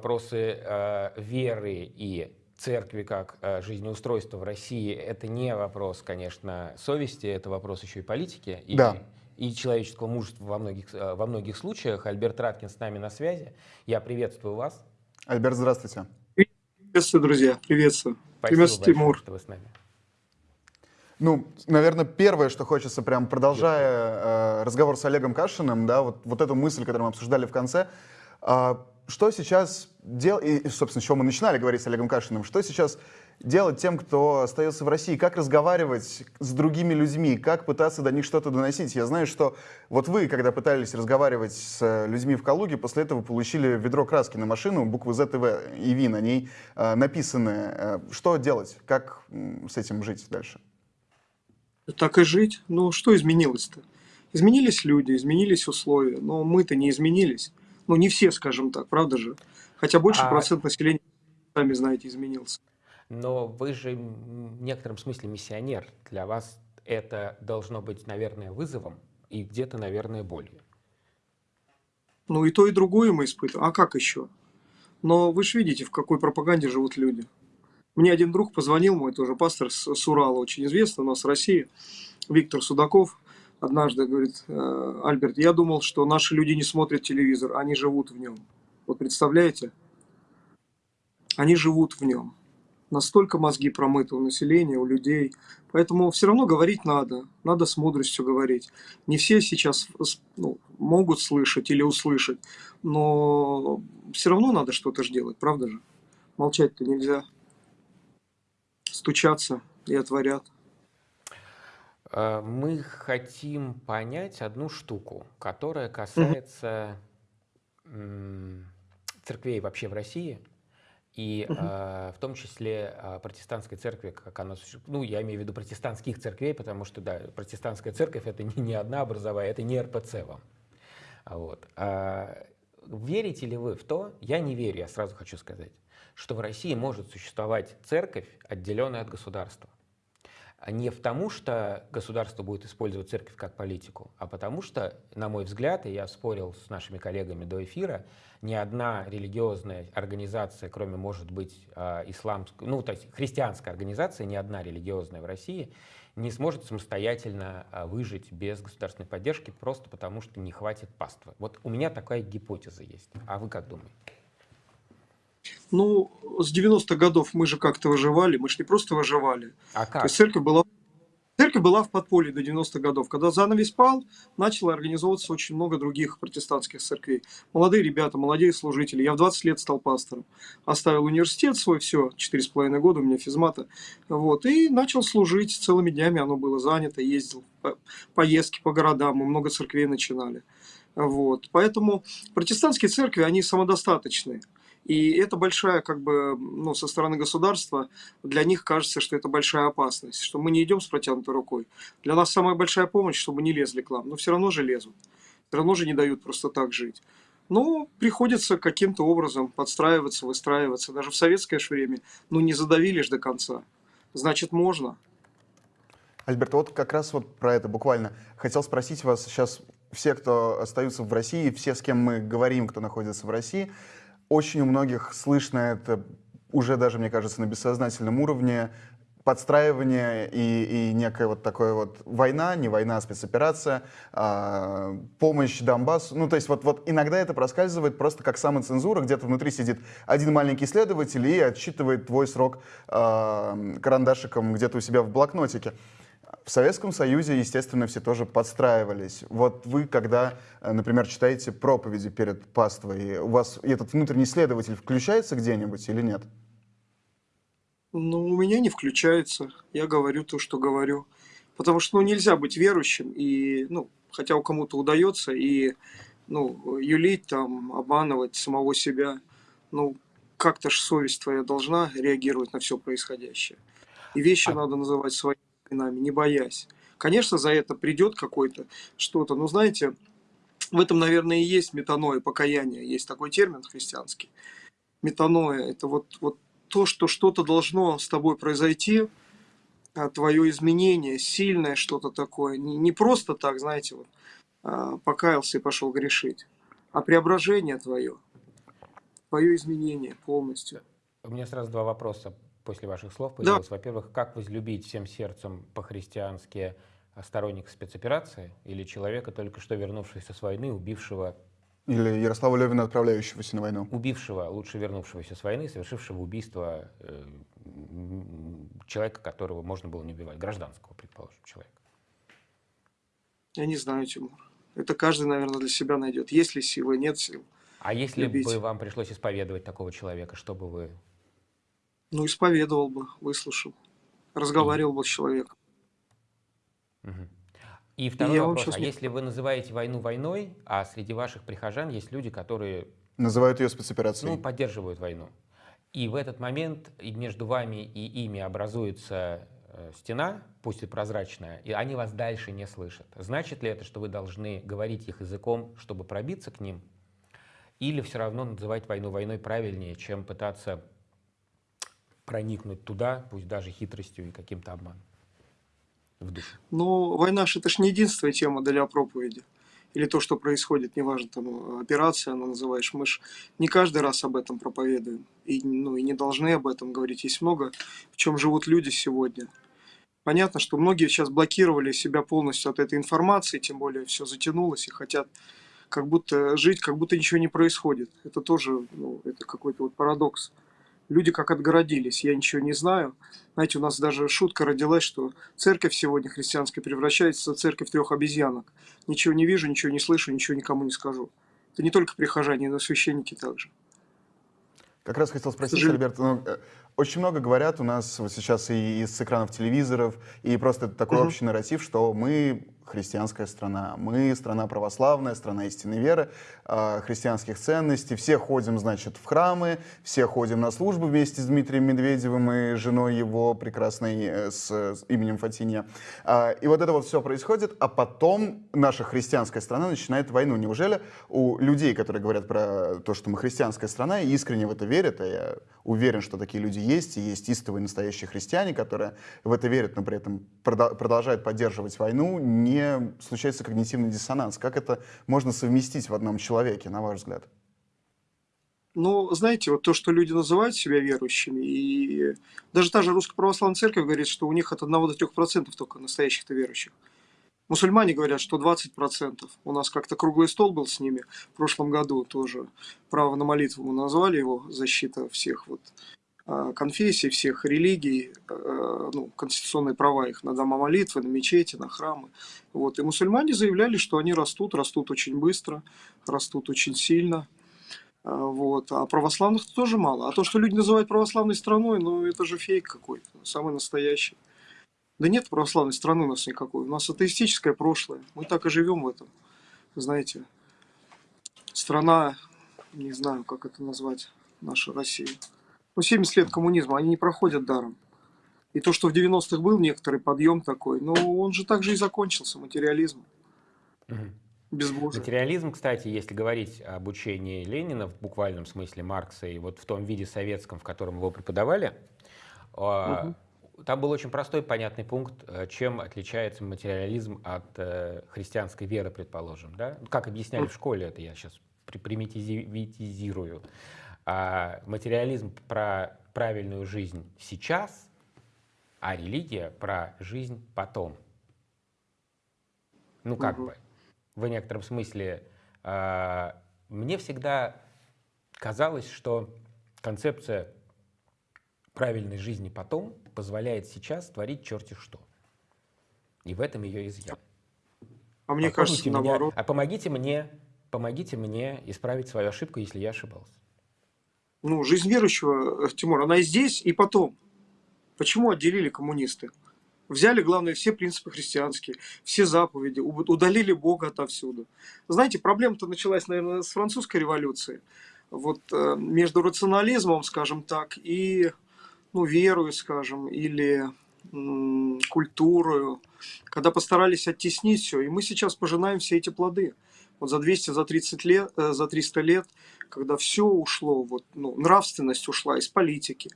вопросы э, веры и церкви как э, жизнеустройства в России это не вопрос, конечно, совести, это вопрос еще и политики и, Да. и человеческого мужества во многих, э, во многих случаях. Альберт Раткин с нами на связи. Я приветствую вас. Альберт, здравствуйте. Приветствую, друзья. Приветствую. Спасибо Приветствую, большое, Тимур. что вы с нами. Ну, наверное, первое, что хочется, прям продолжая э, разговор с Олегом Кашиным, да, вот, вот эту мысль, которую мы обсуждали в конце, а, что сейчас делать, и, собственно, с чего мы начинали говорить с Олегом Кашиным, что сейчас делать тем, кто остается в России, как разговаривать с другими людьми, как пытаться до них что-то доносить. Я знаю, что вот вы, когда пытались разговаривать с людьми в Калуге, после этого получили ведро краски на машину, буквы ЗТВ и ВИ на ней э, написаны. Э, Что делать? Как с этим жить дальше? Так и жить. Ну, что изменилось-то? Изменились люди, изменились условия, но мы-то не изменились. Ну, не все, скажем так, правда же? Хотя больше А- процент населения, сами знаете, изменился. Но вы же в некотором смысле миссионер. Для вас это должно быть, наверное, вызовом и где-то, наверное, болью. Ну, и то, и другое мы испытываем. А как еще? Но вы же видите, в какой пропаганде живут люди. Мне один друг позвонил, мой тоже пастор с, с Урала, очень известный у нас в России, Виктор Судаков. Однажды говорит, «Э, Альберт, я думал, что наши люди не смотрят телевизор, они живут в нем. Вот представляете? Они живут в нем. Настолько мозги промыты у населения, у людей. Поэтому все равно говорить надо. Надо с мудростью говорить. Не все сейчас ну, могут слышать или услышать, но все равно надо что-то же делать, правда же? Молчать-то нельзя. Стучаться и отворят. Э, Мы хотим понять одну штуку, которая касается церквей вообще в России, и э, в том числе э, протестантской церкви, как она. Ну, я имею в виду протестантских церквей, потому что, да, протестантская церковь это не, не одна образовая, это не РПЦ вам. Вот. А верите ли вы в то, я не верю, я сразу хочу сказать, что в России может существовать церковь, отделенная от государства? А Не потому, что государство будет использовать церковь как политику, а потому что, на мой взгляд, и я спорил с нашими коллегами до эфира, ни одна религиозная организация, кроме, может быть, а, исламской, ну, то есть христианская организация, ни одна религиозная в России не сможет самостоятельно а, выжить без государственной поддержки, просто потому что не хватит паствы. Вот у меня такая гипотеза есть. А вы как думаете? Ну, с 90-х годов мы же как-то выживали, мы же не просто выживали. А То как? есть церковь была, церковь была в подполье до 90-х годов. Когда занавес пал, начало организовываться очень много других протестантских церквей. Молодые ребята, молодые служители. Я в 20 лет стал пастором. Оставил университет свой, все, 4,5 года у меня физмата. Вот, и начал служить целыми днями, оно было занято, ездил. по- Поездки по городам, мы много церквей начинали. Вот. Поэтому протестантские церкви, они самодостаточные. И это большая, как бы, ну, со стороны государства, для них кажется, что это большая опасность, что мы не идем с протянутой рукой. Для нас самая большая помощь, чтобы не лезли к нам. Но все равно же лезут. Все равно же не дают просто так жить. Но приходится каким-то образом подстраиваться, выстраиваться. Даже в советское ж время, ну, не задавили ж до конца. Значит, можно. Альберт, вот как раз вот про это буквально. Хотел спросить вас сейчас, все, кто остаются в России, все, с кем мы говорим, кто находится в России, очень у многих слышно это уже даже, мне кажется, на бессознательном уровне подстраивание и, и некая вот такая вот война, не война, а спецоперация, а, помощь Донбассу. Ну, то есть вот, вот иногда это проскальзывает просто как самоцензура, где-то внутри сидит один маленький следователь и отсчитывает твой срок а, карандашиком где-то у себя в блокнотике. В Советском Союзе, естественно, все тоже подстраивались. Вот вы, когда, э, например, читаете проповеди перед паствой, у вас этот внутренний следователь включается где-нибудь или нет? Ну, у меня не включается. Я говорю то, что говорю. Потому что, ну, нельзя быть верующим и, ну, хотя у кому-то удается, и, ну, юлить там, обманывать самого себя. Ну, как-то ж совесть твоя должна реагировать на все происходящее. И вещи А- надо называть своими именами, не боясь. Конечно, за это придет какой-то что-то. Но знаете, в этом, наверное, и есть метаноя, покаяние. Есть такой термин христианский. Метаноя – это вот, вот то, что что-то должно с тобой произойти, а, твое изменение, сильное что-то такое. Не, не просто так, знаете, вот, а, покаялся и пошел грешить, а преображение твое. свое изменение полностью. У меня сразу два вопроса после ваших слов появилось. Да. Во-первых, как возлюбить всем сердцем по-христиански сторонника спецоперации или человека, только что вернувшегося с войны, убившего, Или Ярослава Левина, отправляющегося на войну. убившего, лучше вернувшегося с войны, совершившего убийство э, человека, которого можно было не убивать, гражданского, предположим, человека. Я не знаю, Тимур. Это каждый, наверное, для себя найдет. Есть ли силы, нет сил. А если Любить. бы вам пришлось исповедовать такого человека, что бы вы... Ну, исповедовал бы, выслушал. Разговаривал бы с человеком. И второй я вам вопрос. А не- если вы называете войну войной, а среди ваших прихожан есть люди, которые Называют ее спецоперацией. ну, поддерживают войну. И в этот момент и между вами и ими образуется э, стена, пусть и прозрачная, и они вас дальше не слышат. Значит ли это, что вы должны говорить их языком, чтобы пробиться к ним? Или все равно называть войну войной правильнее, чем пытаться проникнуть туда, пусть даже хитростью и каким-то обманом в душу? Но война же это ж не единственная тема для проповеди. Или то, что происходит, неважно, там операция она называешь. Мы ж не каждый раз об этом проповедуем. И, ну, и не должны об этом говорить. Есть много, в чем живут люди сегодня. Понятно, что многие сейчас блокировали себя полностью от этой информации, тем более все затянулось и хотят как будто жить, как будто ничего не происходит. Это тоже ну, это какой-то вот парадокс. Люди как отгородились, я ничего не знаю. Знаете, у нас даже шутка родилась, что церковь сегодня христианская превращается в церковь трех обезьянок. Ничего не вижу, ничего не слышу, ничего никому не скажу. Это не только прихожане, но и священники также. Как раз хотел спросить, сожалению. Альберт, ну, э, очень много говорят у нас вот сейчас и из экранов телевизоров, и просто такой Мгм. общий нарратив, что мы христианская страна, мы страна православная, страна истинной веры, э, христианских ценностей, все ходим, значит, в храмы, все ходим на службу вместе с Дмитрием Медведевым и женой его прекрасной э, с, именем Фатинья. А, И вот это вот все происходит, а потом наша христианская страна начинает войну. Неужели у людей, которые говорят про то, что мы христианская страна, и искренне в это верят, а я уверен, что такие люди есть, и есть истовые настоящие христиане, которые в это верят, но при этом продолжают поддерживать войну, не случается когнитивный диссонанс? Как это можно совместить в одном человеке, на ваш взгляд? Ну, знаете, вот то, что люди называют себя верующими, и даже та же Русская Православная Церковь говорит, что у них от 1 до 3% только настоящих-то верующих. Мусульмане говорят, что 20%. У нас как-то круглый стол был с ними в прошлом году тоже. Право на молитву мы назвали его, защита всех вот конфессий, всех религий, э, ну, конституционные права их на дома молитвы, на мечети, на храмы. Вот. И мусульмане заявляли, что они растут, растут очень быстро, растут очень сильно. А, Вот. А православных тоже мало. А то, что люди называют православной страной, ну это же фейк какой-то, самый настоящий. Да нет православной страны у нас никакой. У нас атеистическое прошлое. Мы так и живем в этом. Знаете, страна, не знаю, как это назвать, наша Россия. Ну, 70 лет коммунизма, они не проходят даром. И то, что в 90-х был некоторый подъем такой, но он же также и закончился, материализм, безбожие. Материализм, кстати, если говорить об учении Ленина в буквальном смысле Маркса и вот в том виде советском, в котором его преподавали, Мгм. там был очень простой понятный пункт, э, чем отличается материализм от э, христианской веры, предположим. Да? Ну, Как объясняли в школе, это я сейчас примитизирую. А материализм про правильную жизнь сейчас, а религия про жизнь потом. Ну, как Мгм. бы, в некотором смысле, а, мне всегда казалось, что концепция правильной жизни потом позволяет сейчас творить черти что. И в этом ее изъян. А мне Попробуйте кажется, меня- наоборот. А помогите мне, помогите мне исправить свою ошибку, если я ошибался. Ну, жизнь верующего, э, Тимур, она и здесь, и потом. Почему отделили коммунисты? Взяли, главное, все принципы христианские, все заповеди, удалили Бога отовсюду. Знаете, проблема-то началась, наверное, с французской революции. Вот э, между рационализмом, скажем так, и ну, верою, скажем, или культурою, когда постарались оттеснить все. И мы сейчас пожинаем все эти плоды. Вот за 200, за 30 лет, э, за 300 лет, когда все ушло, вот, ну, нравственность ушла из политики,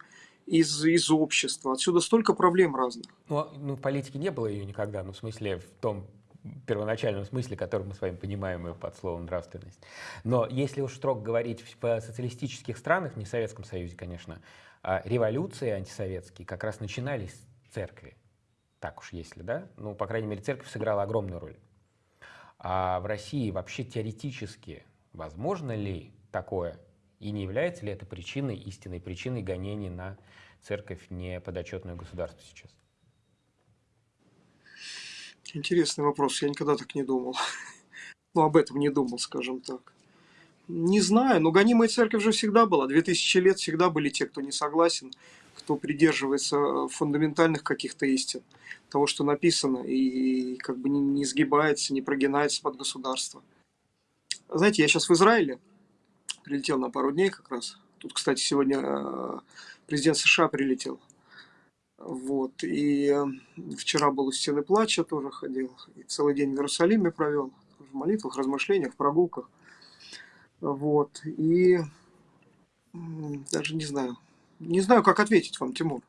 из, из общества. Отсюда столько проблем разных. Ну, а- ну, в политике не было ее никогда, ну, в смысле, в том первоначальном смысле, который мы с вами понимаем под словом нравственность. Но если уж строго говорить в социалистических странах, не в Советском Союзе, конечно, а революции антисоветские как раз начинались с церкви. Так уж если, да? Ну, по крайней мере, церковь сыграла огромную роль. А в России вообще теоретически возможно ли такое? И не является ли это причиной, истинной причиной гонений на церковь, не подотчетную государству сейчас? Интересный вопрос. Я никогда так не думал. Ну, об этом не думал, скажем так. Не знаю, но гонимая церковь же всегда была. Две тысячи лет всегда были те, кто не согласен, кто придерживается э, фундаментальных каких-то истин, того, что написано, и как бы не, сгибается, не прогинается под государство. Знаете, я сейчас в Израиле, прилетел на пару дней как раз. Тут, кстати, сегодня э, президент США прилетел. Вот. И э, вчера был у стены плача, тоже ходил. И целый день в Иерусалиме провел. В молитвах, размышлениях, прогулках. Вот. И даже не знаю. Не знаю, как ответить вам, Тимур.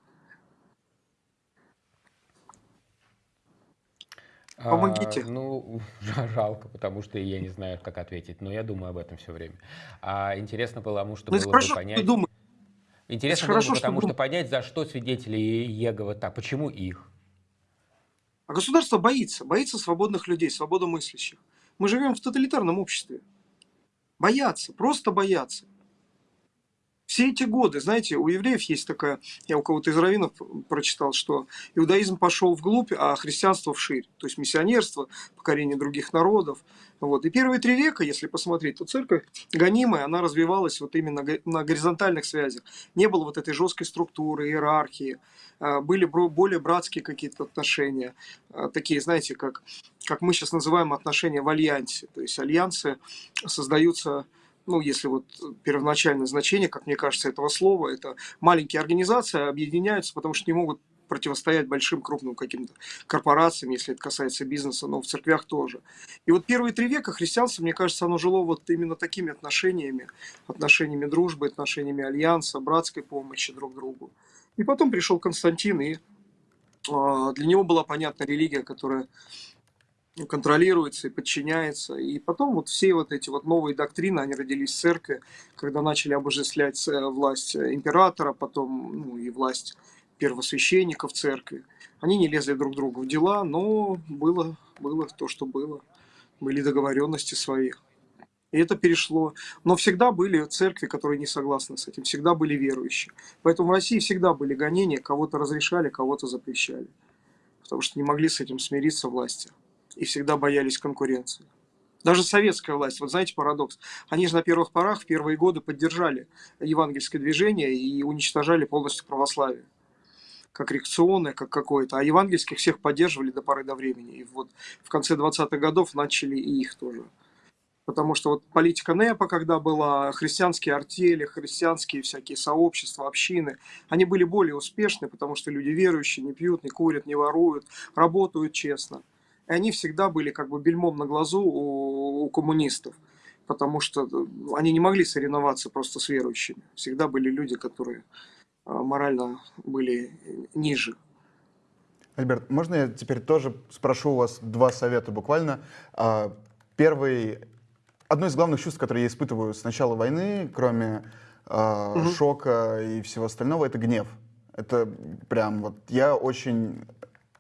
Помогите. А, ну, жалко, потому что я не знаю, как ответить, но я думаю об этом все время. А интересно потому что ну, было хорошо, бы понять... Думаешь. Интересно было бы, потому что, что понять, за что свидетели Иеговы так, почему их? А государство боится, боится свободных людей, свободомыслящих. Мы живем в тоталитарном обществе. Боятся, просто боятся. Все эти годы, знаете, у евреев есть такая, я у кого-то из раввинов прочитал, что иудаизм пошел вглубь, а христианство вширь. То есть миссионерство, покорение других народов. Вот. И первые три века, если посмотреть, то церковь гонимая, она развивалась вот именно на горизонтальных связях. Не было вот этой жесткой структуры, иерархии. А, были более братские какие-то отношения. А, такие, знаете, как, как мы сейчас называем отношения в альянсе. То есть альянсы создаются ну, если вот первоначальное значение, как мне кажется, этого слова, это маленькие организации объединяются, потому что не могут противостоять большим крупным каким-то корпорациям, если это касается бизнеса, но в церквях тоже. И вот первые три века христианство, мне кажется, оно жило вот именно такими отношениями, отношениями дружбы, отношениями альянса, братской помощи друг другу. И потом пришел Константин, и а, для него была понятна религия, которая контролируется и подчиняется. И потом вот все вот эти вот новые доктрины, они родились в церкви, когда начали обожествлять э, власть императора, потом ну, и власть первосвященников церкви. Они не лезли друг другу в дела, но было, было то, что было. Были договоренности свои. И это перешло. Но всегда были церкви, которые не согласны с этим, всегда были верующие. Поэтому в России всегда были гонения, кого-то разрешали, кого-то запрещали. Потому что не могли с этим смириться власти и всегда боялись конкуренции. Даже советская власть, вот знаете парадокс, они же на первых порах, в первые годы поддержали евангельское движение и уничтожали полностью православие как реакционное, как какое-то, а евангельских всех поддерживали до поры до времени. И вот в конце 20-х годов начали и их тоже. Потому что вот политика НЭПа, когда была, христианские артели, христианские всякие сообщества, общины, они были более успешны, потому что люди верующие, не пьют, не курят, не воруют, работают честно. И они всегда были как бы бельмом на глазу у, у коммунистов, потому что э, они не могли соревноваться просто с верующими. Всегда были люди, которые а, морально были ниже. Альберт, можно я теперь тоже спрошу у вас два совета буквально? А, первый, одно из главных чувств, которые я испытываю с начала войны, кроме угу. шока и всего остального, это гнев. Это прям вот я очень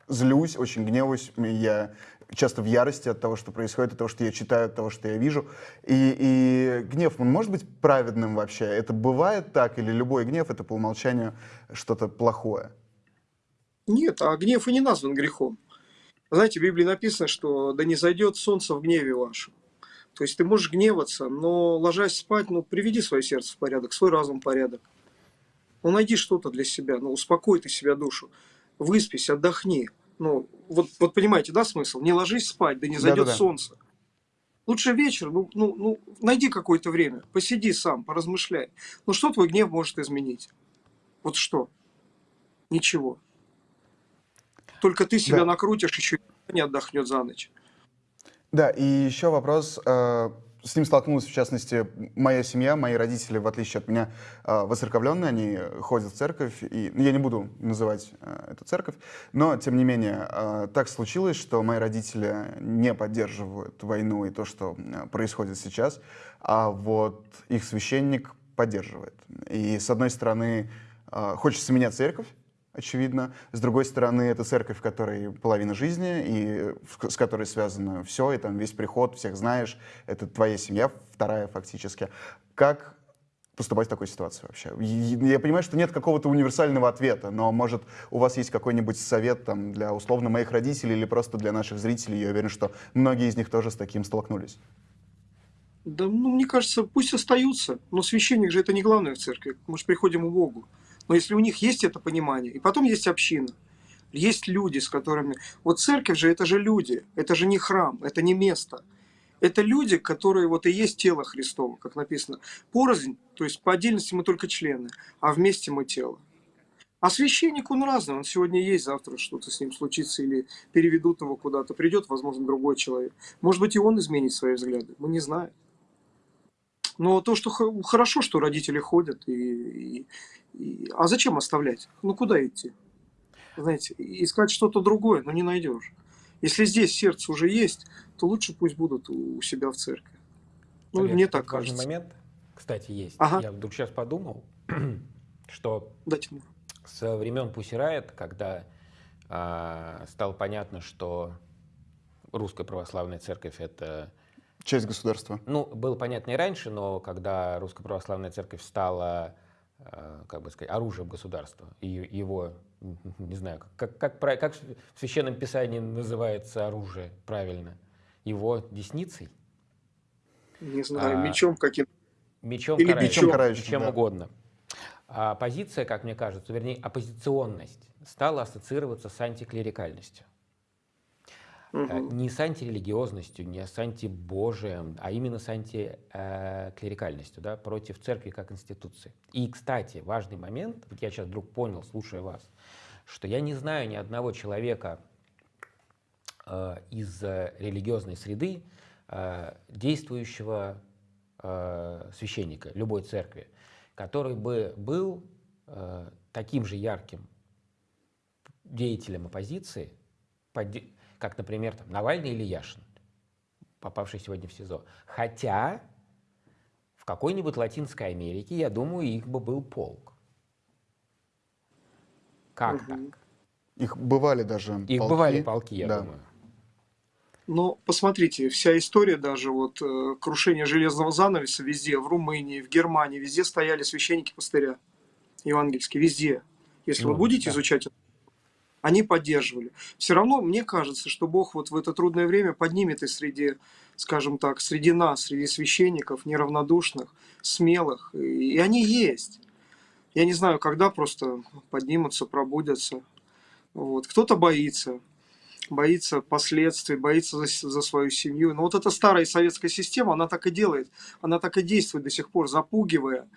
злюсь, очень гневаюсь, я часто в ярости от того, что происходит, от того, что я читаю, от того, что я вижу. И, и гнев, он может быть праведным вообще? Это бывает так? Или любой гнев — это по умолчанию что-то плохое? Нет, а гнев и не назван грехом. Знаете, в Библии написано, что «да не зайдет солнце в гневе вашем». То есть ты можешь гневаться, но ложась спать, ну, приведи свое сердце в порядок, свой разум в порядок. Ну, найди что-то для себя, ну, успокой ты себя душу выспись, отдохни. Ну, вот, вот понимаете, да, смысл? Не ложись спать, да не зайдет да, да, да. солнце. Лучше вечер, ну, ну, ну, найди какое-то время, посиди сам, поразмышляй. Ну, что твой гнев может изменить? Вот что? Ничего. Только ты себя да. накрутишь, еще не отдохнет за ночь. Да, и еще вопрос. Э, с ним столкнулась, в частности, моя семья, мои родители, в отличие от меня, а, воцерковленные, они ходят в церковь, и ну, я не буду называть а, эту церковь, но, тем не менее, а, так случилось, что мои родители не поддерживают войну и то, что происходит сейчас, а вот их священник поддерживает. И, с одной стороны, хочется менять церковь, очевидно. С другой стороны, это церковь, в которой половина жизни, и с которой связано все, и там весь приход, всех знаешь, это твоя семья, вторая фактически. Как поступать в такой ситуации вообще? Я понимаю, что нет какого-то универсального ответа, но, может, у вас есть какой-нибудь совет там, для условно моих родителей или просто для наших зрителей? Я уверен, что многие из них тоже с таким столкнулись. Да, ну, мне кажется, пусть остаются. Но священник же это не главное в церкви. Мы же приходим к Богу. Но если у них есть это понимание, и потом есть община, есть люди, с которыми... Вот церковь же, это же люди, это же не храм, это не место. Это люди, которые вот и есть тело Христово, как написано. Порознь, то есть по отдельности мы только члены, а вместе мы тело. А священник, он разный, он сегодня есть, завтра что-то с ним случится, или переведут его куда-то, придет, возможно, другой человек. Может быть, и он изменит свои взгляды, мы не знаем. Но то, что хорошо, что родители ходят, и, и. А зачем оставлять? Ну куда идти? Знаете, искать что-то другое, но не найдешь. Если здесь сердце уже есть, то лучше пусть будут у себя в церкви. Ну, Олег, мне так кажется. момент, кстати, есть. Ага. Я вдруг сейчас подумал, что Дайте мне. с времен Пусирает, когда а, стало понятно, что русская православная церковь это Часть государства. Ну, было понятно и раньше, но когда Русская Православная Церковь стала, как бы сказать, оружием государства, и его, не знаю, как, как, как в Священном Писании называется оружие правильно, его десницей? Не знаю, а, мечом каким Мечом Или карающим, мечом, карающим, чем да. угодно. А оппозиция, как мне кажется, вернее, оппозиционность стала ассоциироваться с антиклерикальностью угу. не с антирелигиозностью, не с антибожием, а именно с антиклерикальностью, да, против церкви как институции. И, кстати, важный момент, вот я сейчас вдруг понял, слушая вас, что я не знаю ни одного человека э, из религиозной среды, э, действующего э, священника любой церкви, который бы был э, таким же ярким деятелем оппозиции, как, например, там, Навальный или Яшин, попавший сегодня в СИЗО. Хотя в какой-нибудь Латинской Америке, я думаю, их бы был полк. Как угу. так? Их бывали даже Их полки. бывали полки, я да. думаю. Но посмотрите, вся история даже вот э, крушение железного занавеса везде, в Румынии, в Германии, везде стояли священники пастыря евангельские, везде. Если ну, вы будете да. изучать они поддерживали. Все равно мне кажется, что Бог вот в это трудное время поднимет и среди, скажем так, среди нас, среди священников, неравнодушных, смелых, и они есть. Я не знаю, когда просто поднимутся, пробудятся. Вот. Кто-то боится, боится последствий, боится за, за свою семью. Но вот эта старая советская система, она так и делает, она так и действует до сих пор, запугивая.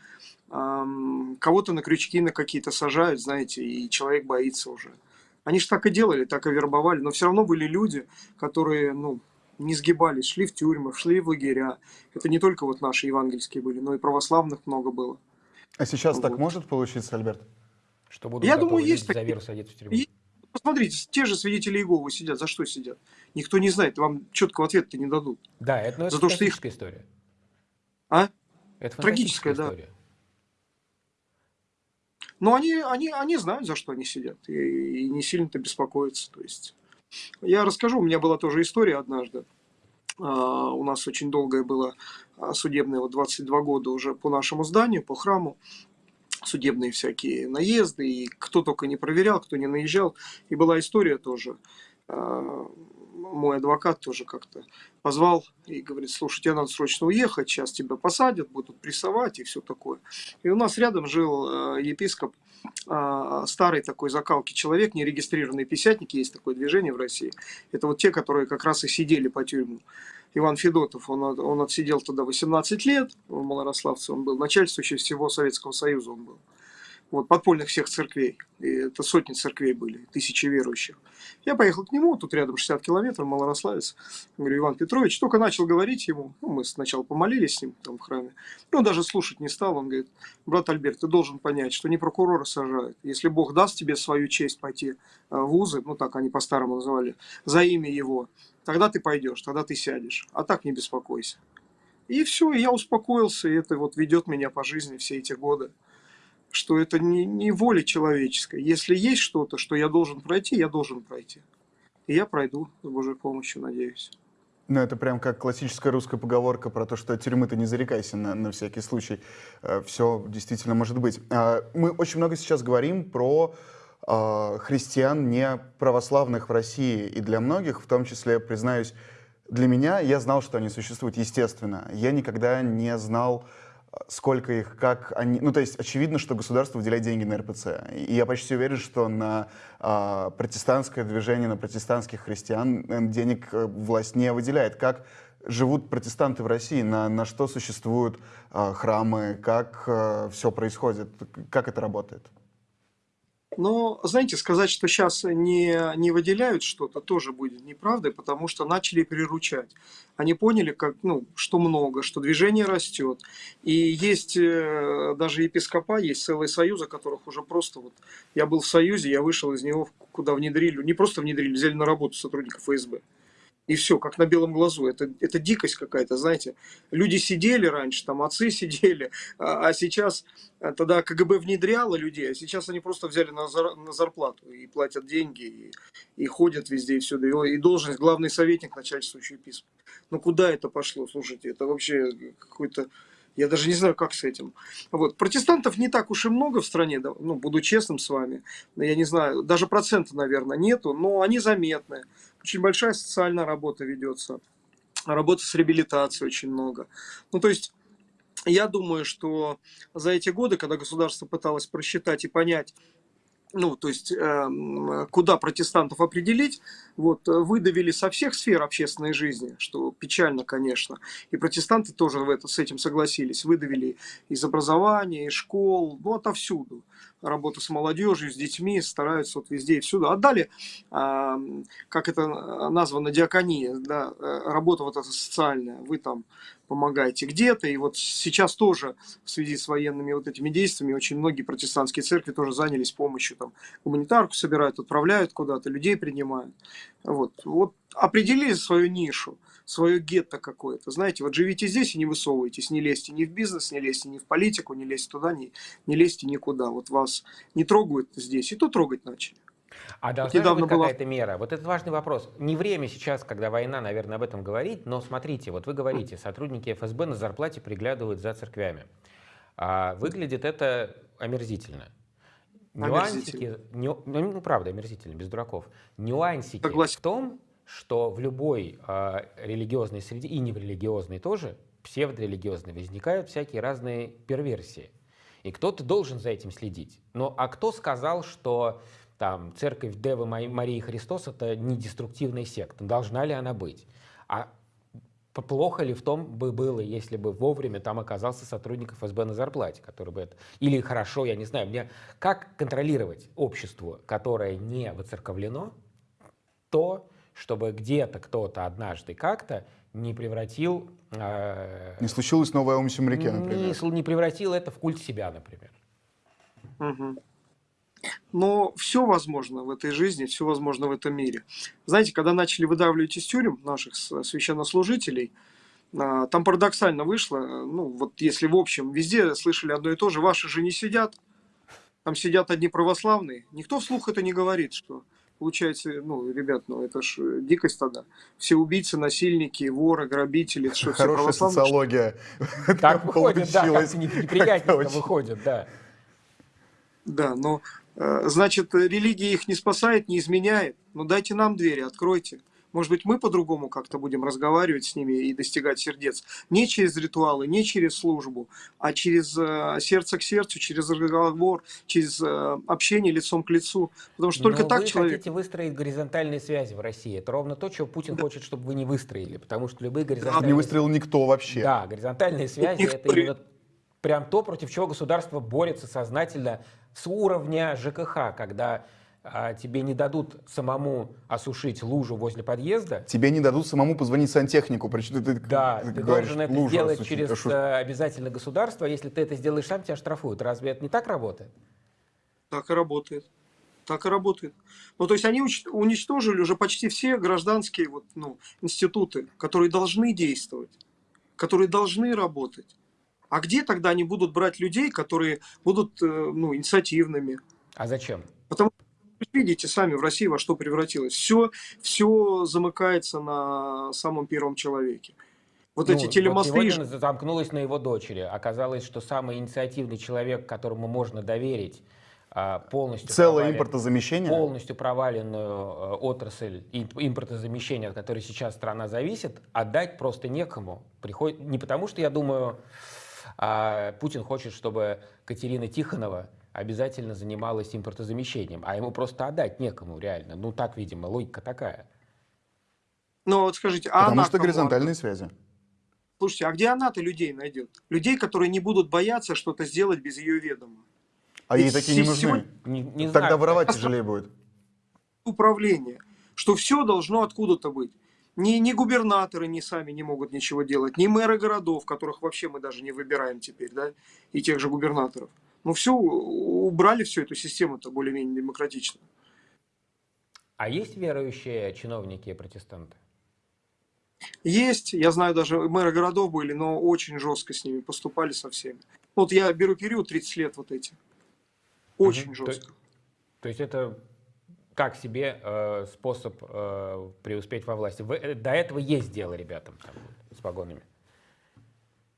Эм, кого-то на крючки на какие-то сажают, знаете, и человек боится уже. Они же так и делали, так и вербовали, но все равно были люди, которые, ну, не сгибались, шли в тюрьмы, шли в лагеря. Это не только вот наши евангельские были, но и православных много было. А сейчас вот. так может получиться, Альберт? Что будут Я думаю, есть за веру садиться в тюрьму? И, посмотрите, те же свидетели Иеговы сидят. За что сидят? Никто не знает, вам четкого ответа не дадут. Да, это, ну, это за то, что их... история. А? Это трагическая история. Но они, они, они знают, за что они сидят, и, и не сильно-то беспокоятся. То есть, я расскажу, у меня была тоже история однажды. Uh, у нас очень долгое было а, судебное, вот 22 года уже по нашему зданию, по храму, судебные всякие наезды, и кто только не проверял, кто не наезжал. И была история тоже. Uh, мой адвокат тоже как-то позвал и говорит, слушай, тебе надо срочно уехать, сейчас тебя посадят, будут прессовать и все такое. И у нас рядом жил э, епископ, э, старый такой закалки человек, нерегистрированные писятники, есть такое движение в России. Это вот те, которые как раз и сидели по тюрьму. Иван Федотов, он, он отсидел тогда 18 лет, он малорославце, он был начальствующий всего Советского Союза он был. Вот, подпольных всех церквей. И это сотни церквей были, тысячи верующих. Я поехал к нему, тут рядом 60 километров, Малорославец. Говорю, Иван Петрович, только начал говорить ему, ну, мы сначала помолились с ним там в храме, но даже слушать не стал, он говорит, брат Альберт, ты должен понять, что не прокурора сажают. Если Бог даст тебе свою честь пойти э, в вузы, ну так они по-старому называли, за имя его, тогда ты пойдешь, тогда ты сядешь, а так не беспокойся. И все, я успокоился, и это вот ведет меня по жизни все эти годы что это не, не воля человеческая. Если есть что-то, что я должен пройти, я должен пройти. И я пройду с Божьей помощью, надеюсь. Ну, это прям как классическая русская поговорка про то, что тюрьмы ты не зарекайся на, на всякий случай. Э, Все действительно может быть. А, мы очень много сейчас говорим про а, христиан не православных в России. И для многих, в том числе, признаюсь, для меня, я знал, что они существуют, естественно. Я никогда не знал сколько их, как они... Ну, то есть очевидно, что государство выделяет деньги на РПЦ. И я почти уверен, что на а, протестантское движение, на протестантских христиан э, денег э, власть не выделяет. Как живут протестанты в России, на, на что существуют а, храмы, как а, все происходит, как это работает? Но, знаете, сказать, что сейчас не, не выделяют что-то, тоже будет неправдой, потому что начали приручать. Они поняли, как, ну, что много, что движение растет. И есть э, даже епископа, есть целые союзы, которых уже просто вот... Я был в союзе, я вышел из него, куда внедрили, не просто внедрили, взяли на работу сотрудников ФСБ. И все, как на белом глазу. Это, это дикость какая-то, знаете. Люди сидели раньше, там отцы сидели, а, а сейчас, а, тогда КГБ внедряло людей, а сейчас они просто взяли на, зар, на зарплату и платят деньги, и, и ходят везде, и всюду. И, и должность главный советник начальствующий письма. Ну куда это пошло, слушайте, это вообще какой-то... Я даже не знаю, как с этим. Вот. Протестантов не так уж и много в стране, ну, буду честным с вами. Я не знаю, даже процента, наверное, нету, но они заметны. Очень большая социальная работа ведется. Работа с реабилитацией очень много. Ну, то есть, я думаю, что за эти годы, когда государство пыталось просчитать и понять, ну, то есть, э, куда протестантов определить, вот, выдавили со всех сфер общественной жизни, что печально, конечно. И протестанты тоже в это, с этим согласились. Выдавили из образования, из школ, ну, отовсюду. Работа с молодежью, с детьми, стараются вот везде и всюду. Отдали, э, как это названо, диакония, да, э, работа вот эта социальная. Вы там помогаете где-то. И вот сейчас тоже в связи с военными вот этими действиями очень многие протестантские церкви тоже занялись помощью. Там гуманитарку собирают, отправляют куда-то, людей принимают. Вот, вот определили свою нишу, свое гетто какое-то. Знаете, вот живите здесь и не высовывайтесь, не лезьте ни в бизнес, не лезьте ни в политику, не лезьте туда, не, не лезьте никуда. Вот вас не трогают здесь, и то трогать начали. А должна вот быть какая-то была... мера? Вот это важный вопрос. Не время сейчас, когда война, наверное, об этом говорить, но смотрите, вот вы говорите, сотрудники ФСБ на зарплате приглядывают за церквями. А выглядит это омерзительно. Нюансики, ню, ну, ну, правда, омерзительно, без дураков. Нюансики Согласен. в том, что в любой э, религиозной среде, и не в религиозной тоже, псевдорелигиозной, возникают всякие разные перверсии. И кто-то должен за этим следить. Но а кто сказал, что там, церковь Девы Марии Христос — это не деструктивная секта. Должна ли она быть? А плохо ли в том бы было, если бы вовремя там оказался сотрудник ФСБ на зарплате, который бы это... Или хорошо, я не знаю, мне... Как контролировать общество, которое не воцерковлено, то, чтобы где-то кто-то однажды как-то не превратил... Э, не случилось новое ум Семряке, например. Не, не превратил это в культ себя, например. Угу. Но все возможно в этой жизни, все возможно в этом мире. Знаете, когда начали выдавливать из тюрем наших священнослужителей, а, там парадоксально вышло, ну вот если в общем везде слышали одно и то же, ваши же не сидят, там сидят одни православные, никто вслух это не говорит, что получается, ну, ребят, ну это ж дикость тогда. Все убийцы, насильники, воры, грабители, что все Хорошая социология. Так выходит, да, как неприятненько выходит, да. Да, но Э, значит, религия их не спасает, не изменяет. Но ну, дайте нам двери, откройте. Может быть, мы по-другому как-то будем разговаривать с ними и достигать сердец. Не через ритуалы, не через службу, а через э, сердце к сердцу, через разговор, через э, общение лицом к лицу. Потому что только Но так вы человек... хотите выстроить горизонтальные связи в России. Это ровно то, чего Путин да. хочет, чтобы вы не выстроили. Потому что любые горизонтальные... Не выстроил никто вообще. Да, горизонтальные связи — это именно прям то, против чего государство борется сознательно с уровня ЖКХ, когда а, тебе не дадут самому осушить лужу возле подъезда. Тебе не дадут самому позвонить сантехнику. Причем ты, Да, ты ты говоришь, должен это «Лужу сделать осушить». через шо- э, обязательно государство. Если ты это сделаешь сам, тебя штрафуют. Разве это не так работает? Так и работает. Так и работает. Ну, то есть они уничтожили уже почти все гражданские вот, ну, институты, которые должны действовать, которые должны работать. А где тогда они будут брать людей, которые будут э, ну, инициативными? А зачем? Потому что видите сами в России во что превратилось. Все, все замыкается на самом первом человеке. Вот Ну, эти телемосты. сегодня замкнулось на его дочери. Оказалось, что самый инициативный человек, которому можно доверить а, полностью Целое импортозамещение. полностью проваленную э, отрасль им- импортозамещения, от которой сейчас страна зависит, отдать просто некому. Приходит, не потому, что я думаю, а, Путин хочет, чтобы Катерина Тихонова обязательно занималась импортозамещением, а ему просто отдать некому реально. Ну так, видимо, логика такая. Ну вот скажите, а Потому она что горизонтальные связи. отдаст? Слушайте, а где она-то людей найдет? Людей, которые не будут бояться что-то сделать без ее ведома. А Ведь ей такие не нужны. сегодня- Не, не Тогда знаю, воровать тяжелее будет. Управление. Что все должно откуда-то быть. Ни, ни губернаторы ни сами не могут ничего делать, ни мэры городов, которых вообще мы даже не выбираем теперь, да, и тех же губернаторов. Ну все, убрали всю эту систему-то более-менее демократично. А есть верующие чиновники и протестанты? Есть, я знаю, даже мэры городов были, но очень жестко с ними поступали со всеми. Вот я беру период 30 лет вот эти. Очень Мгм. жестко. То есть это так себе э, способ э, преуспеть во власти. Вы- э, до этого есть дело ребятам там, с погонами.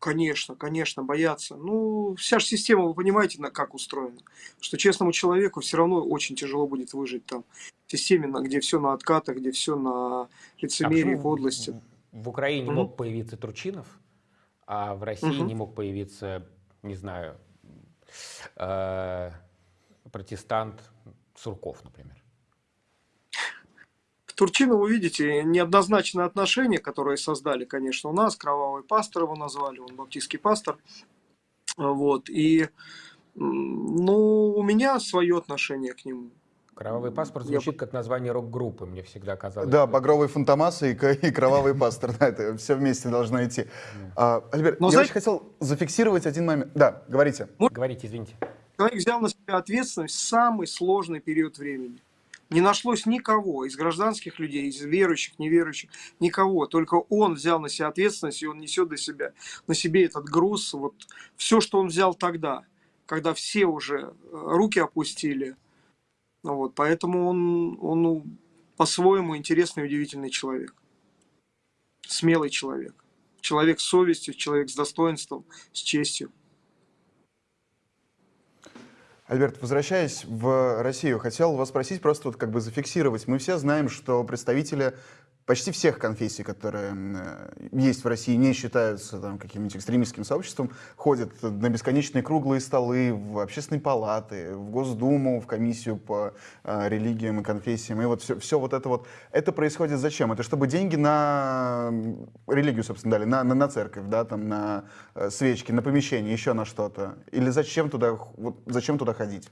Конечно, конечно, боятся. Ну, вся же система, вы понимаете, на как устроена. Что честному человеку все равно очень тяжело будет выжить там. В системе, где все на откатах, где все на А лицемерии, в- подлости. В, в Украине Мгм. мог появиться Турчинов, а в России Мгм. не мог появиться, не знаю, э, протестант Сурков, например. К Турчинову, видите, неоднозначное отношение, которое создали, конечно, у нас. Кровавый пастор его назвали, он баптистский пастор. Вот. И, ну, у меня свое отношение к нему. Кровавый паспорт Я звучит как название рок-группы, мне всегда казалось. Да, что- багровый фантомас и, и кровавый пастор. Да, это все вместе должно идти. А, Альберт, Но я знаете- очень хотел зафиксировать один момент. Да, говорите. Говорите, извините. Человек взял на себя ответственность в самый сложный период времени. Не нашлось никого из гражданских людей, из верующих, неверующих, никого. Только он взял на себя ответственность, и он несет до себя, на себе этот груз. Вот все, что он взял тогда, когда все уже э, руки опустили. Ну Вот, поэтому он, он ну, по-своему интересный удивительный человек. Смелый человек. Человек с совестью, человек с достоинством, с честью. Альберт, возвращаясь в Россию, хотел вас спросить, просто вот как бы зафиксировать. Мы все знаем, что представители почти всех конфессий, которые э, есть в России, не считаются там, каким-нибудь экстремистским сообществом, ходят на бесконечные круглые столы, в общественные палаты, в Госдуму, в комиссию по э, религиям и конфессиям. И вот все, все вот это вот. Это происходит зачем? Это чтобы деньги на религию, собственно, дали, на, на, на церковь, да, там, на э, свечки, на помещение, еще на что-то? Или зачем туда, вот, зачем туда ходить?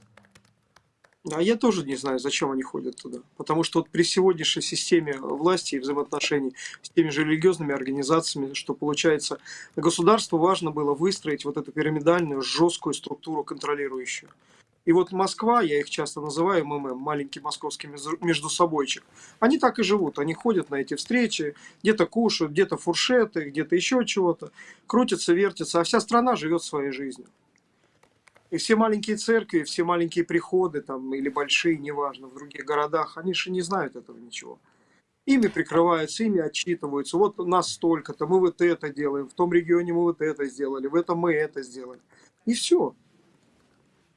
А я тоже не знаю, зачем они ходят туда. Потому что вот при сегодняшней системе власти и взаимоотношений с теми же религиозными организациями, что получается, государству важно было выстроить вот эту пирамидальную, жесткую структуру контролирующую. И вот Москва, я их часто называю МММ, маленький московский между- междусобойчик, они так и живут, они ходят на эти встречи, где-то кушают, где-то фуршеты, где-то еще чего-то, крутятся, вертятся, а вся страна живет своей жизнью. И все маленькие церкви, все маленькие приходы там, или большие, неважно, в других городах, они же не знают этого ничего. Ими прикрываются, ими отчитываются. Вот нас столько-то, мы вот это делаем, в том регионе мы вот это сделали, в этом мы это сделали. И все.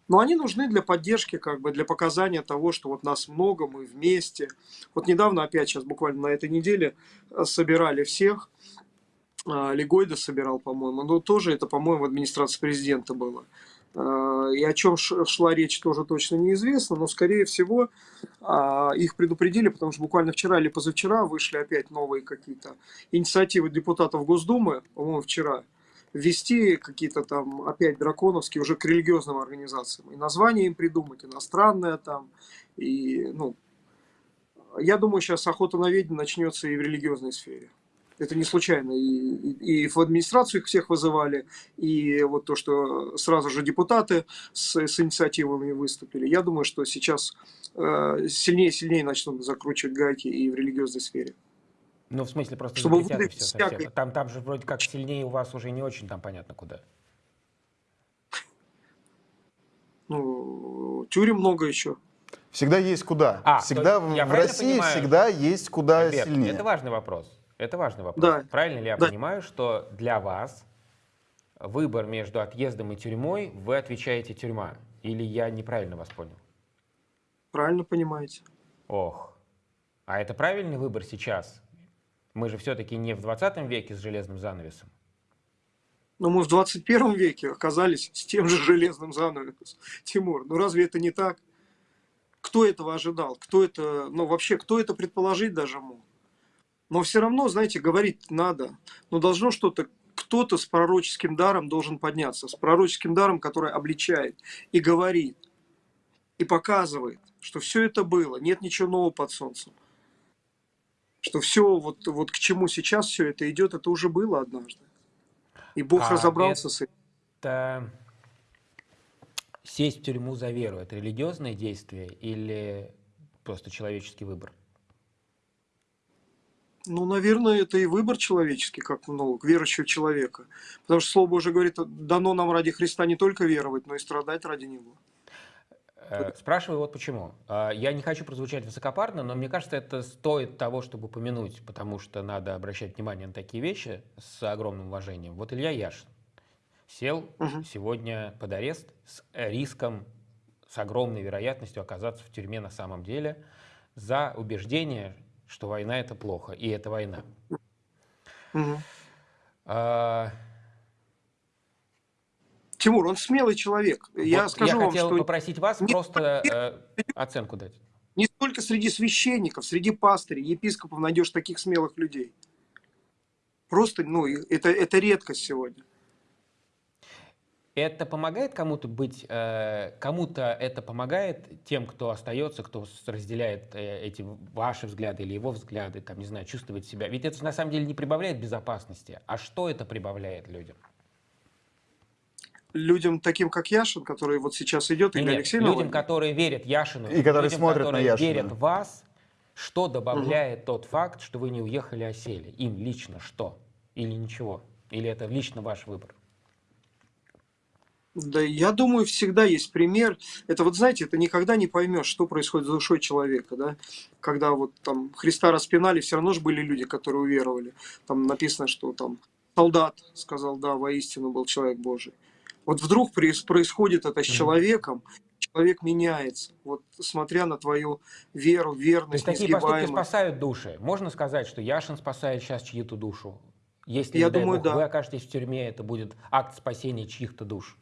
Но они нужны для поддержки, как бы для показания того, что вот нас много, мы вместе. Вот недавно, опять сейчас буквально на этой неделе, э, собирали всех. А, Легойда собирал, по-моему. Но тоже это, по-моему, в администрации президента было. А, И о чем шла речь, тоже точно неизвестно, но, скорее всего, а, их предупредили, потому что буквально вчера или позавчера вышли опять новые какие-то инициативы депутатов Госдумы, по-моему, вчера, ввести какие-то там опять драконовские уже к религиозным организациям. И название им придумать, иностранное там. И, ну, я думаю, сейчас охота на ведьм начнется и в религиозной сфере. Это не случайно. И, и, и в администрацию их всех вызывали, и вот то, что сразу же депутаты с, с инициативами выступили. Я думаю, что сейчас э, сильнее и сильнее начнут закручивать гайки и в религиозной сфере. Ну, в смысле, просто Чтобы запретят все всякой- совсем. Там, там же вроде как сильнее у вас уже не очень там понятно куда. Ну, тюрем много еще. Всегда есть куда. А, всегда в, России понимаю? всегда есть куда Альберт, сильнее. это важный вопрос. Это важный вопрос. Да. Правильно ли я Да. понимаю, что для вас выбор между отъездом и тюрьмой, вы отвечаете тюрьма? Или я неправильно вас понял? Правильно понимаете. Ох. А это правильный выбор сейчас? Мы же все-таки не в 20 веке с железным занавесом. Но мы в 21 веке оказались с тем же железным занавесом. Тимур, ну разве это не так? Кто этого ожидал? Кто это, ну вообще, кто это предположить даже мог? Но все равно, знаете, говорить надо. Но должно что-то, кто-то с пророческим даром должен подняться. С пророческим даром, который обличает и говорит, и показывает, что все это было, нет ничего нового под солнцем. Что все, вот, вот к чему сейчас все это идет, это уже было однажды. И Бог А разобрался с этим. Это сесть в тюрьму за веру, это религиозное действие или просто человеческий выбор? Ну, наверное, это и выбор человеческий, как ну, верующего человека. Потому что Слово Божие говорит, дано нам ради Христа не только веровать, но и страдать ради Него. Э, Спрашиваю вот почему. А, Я не хочу прозвучать высокопарно, но мне кажется, это стоит того, чтобы упомянуть, потому что надо обращать внимание на такие вещи с огромным уважением. Вот Илья Яшин сел Мгм. сегодня под арест с риском, с огромной вероятностью оказаться в тюрьме на самом деле за убеждение, что война это плохо, и это война. Мгм. А, Тимур, он смелый человек. я вот скажу я вам, хотел что попросить вас не просто э, оценку дать. не только среди священников, среди пастырей, епископов найдешь таких смелых людей. Просто, ну, это, это редкость сегодня. Это помогает кому-то быть, э, кому-то это помогает тем, кто остается, кто разделяет э, эти ваши взгляды или его взгляды, там, не знаю, чувствовать себя. Ведь это на самом деле не прибавляет безопасности. А что это прибавляет людям? Людям таким, как Яшин, который вот сейчас идет, или Нет, Алексей людям, Навальный, которые верят Яшину, И которые людям, смотрят на которые Яшина. верят в вас, что добавляет тот факт, что вы не уехали, а сели? Им лично что? Или ничего? Или это лично ваш выбор? Да, я думаю, всегда есть пример. Это вот, знаете, это никогда не поймешь, что происходит с душой человека, да. Когда вот там Христа распинали, все равно же были люди, которые уверовали. Там написано, что там солдат сказал, да, воистину был человек Божий. Вот вдруг проис- происходит это с человеком, человек меняется. Вот смотря на твою веру, То верность, есть такие поступки спасают души. Можно сказать, что Яшин спасает сейчас чью-то душу? Если, Я думаю, бог, да. вы окажетесь в тюрьме, это будет акт спасения чьих-то душ.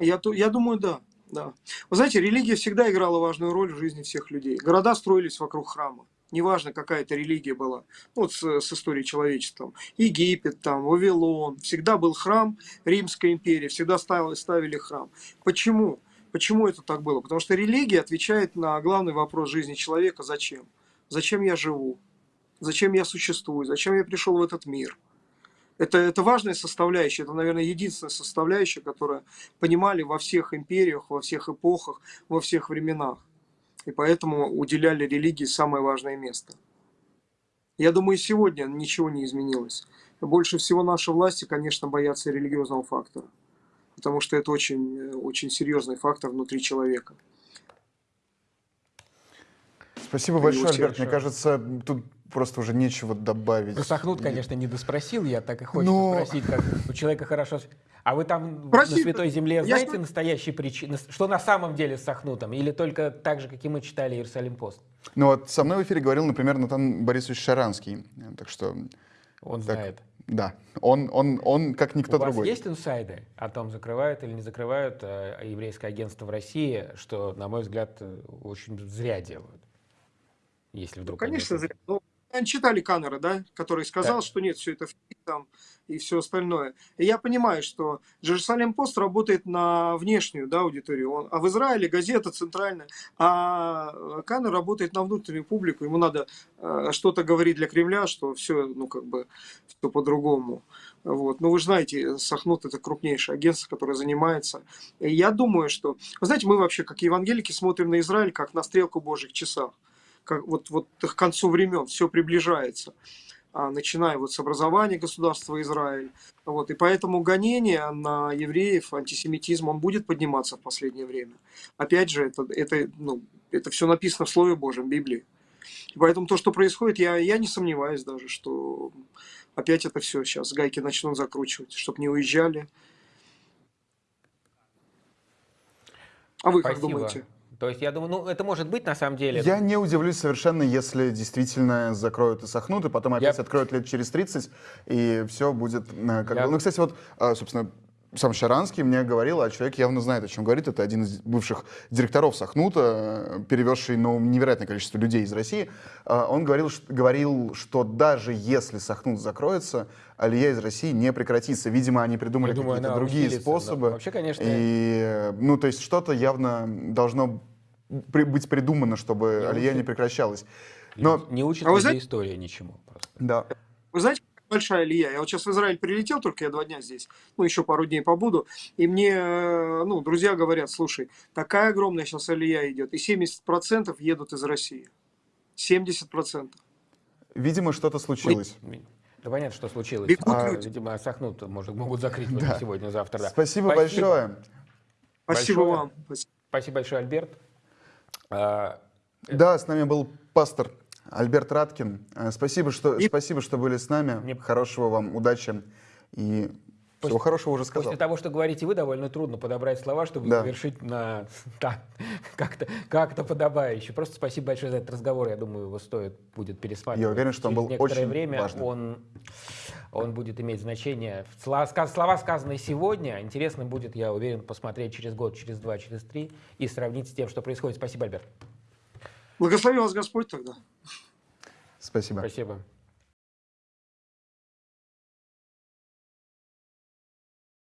Я, я думаю, да, да. Вы знаете, религия всегда играла важную роль в жизни всех людей. Города строились вокруг храма. Неважно, какая это религия была. Ну, Вот с, с историей человечества. Египет, там, Вавилон. Всегда был храм, Римская империя. Всегда ставили, ставили храм. Почему? Почему это так было? Потому что религия отвечает на главный вопрос жизни человека. Зачем? Зачем я живу? Зачем я существую? Зачем я пришел в этот мир? Это, это важная составляющая, это, наверное, единственная составляющая, которая понимали во всех империях, во всех эпохах, во всех временах. И поэтому уделяли религии самое важное место. Я думаю, и сегодня ничего не изменилось. Больше всего наши власти, конечно, боятся религиозного фактора. Потому что это очень, очень серьезный фактор внутри человека. Спасибо большое, Альберт. Мне кажется, тут просто уже нечего добавить. Про Сахнут, конечно, не доспросил, я так и хочется Но- спросить, как у человека хорошо... А вы там Прости, на Святой Земле я знаете ж- настоящие причины, что на самом деле с Сахнутом? Или только так же, как и мы читали Иерусалим пост? Ну вот со мной в эфире говорил, например, Натан Борисович Шаранский. Так что, Он Так, знает. да, он, он, он как никто у вас другой. есть инсайды о том, закрывают или не закрывают э, еврейское агентство в России, что, на мой взгляд, э, очень зря делают? Если Ну, вдруг конечно, они это- зря. Но наверное, читали Каннера, да, который сказал, Да. что нет, все это там и все остальное. И я понимаю, что Джерусалем Пост работает на внешнюю да, аудиторию, Он- а в Израиле газета центральная, а Каннер работает на внутреннюю публику, ему надо э, что-то говорить для Кремля, что все, ну, как бы, все по-другому. Вот. Ну, вы же знаете, Сахнут это крупнейшее агентство, которое занимается. И я думаю, что... Вы знаете, мы вообще, как евангелики, смотрим на Израиль как на стрелку Божьих часах. Как вот, вот к концу времен все приближается. А, начиная вот с образования государства Израиль. Вот. И поэтому гонение на евреев, антисемитизм, он будет подниматься в последнее время. Опять же, это, это, ну, это все написано в Слове Божьем, в Библии. И поэтому то, что происходит, я, я не сомневаюсь даже, что опять это все сейчас гайки начнут закручивать, чтобы не уезжали. А вы как Спасибо. думаете? То есть я думаю, ну это может быть на самом деле. Я не удивлюсь совершенно, если действительно закроют и сохнут, и потом опять Я- откроют лет через 30, и все будет э, как Я- бы... Ну, кстати, вот, а, собственно, сам Шаранский мне говорил, а человек явно знает, о чем говорит. Это один из бывших директоров Сахнута, перевезший ну, невероятное количество людей из России. А, Он говорил, ш- говорил, что даже если Сахнут закроется, Алия из России не прекратится. Видимо, они придумали какие-то другие усилится, да. способы. Вообще, конечно, И, э, ну, то есть что-то явно должно при- быть придумано, чтобы Я Алия не прекращалась. Но, не учит А людей знаете- история ничему просто. да. Вы знаете, большая Илья? Я вот сейчас в Израиль прилетел, только я два дня здесь, ну, еще пару дней побуду, и мне, э, ну, друзья говорят, слушай, такая огромная сейчас Алия идет, и 70% едут из России. 70%. Видимо, что-то случилось. Да понятно, что случилось. Бегут А, люди. видимо, сохнут, может, могут закрыть уже сегодня, завтра. Да. Спасибо, большое. Спасибо Большое. вам. Спасибо. Спасибо большое, Альберт. А, Да, с нами был пастор Альберт Раткин. Э, Спасибо, что, И- спасибо, что были с нами. Мне- Хорошего вам, удачи. И всего хорошего уже сказал. После того, что говорите вы, довольно трудно подобрать слова, чтобы Да. завершить на да, как-то как подобающе. Просто спасибо большое за этот разговор. Я думаю, его стоит будет пересматривать. Я уверен, что он через был некоторое очень время. важным. Он, он будет иметь значение. Слова, слова, сказанные сегодня, интересно будет, я уверен, посмотреть через год, через два, через три и сравнить с тем, что происходит. Спасибо, Альберт. Благослови вас Господь тогда. Спасибо. Спасибо.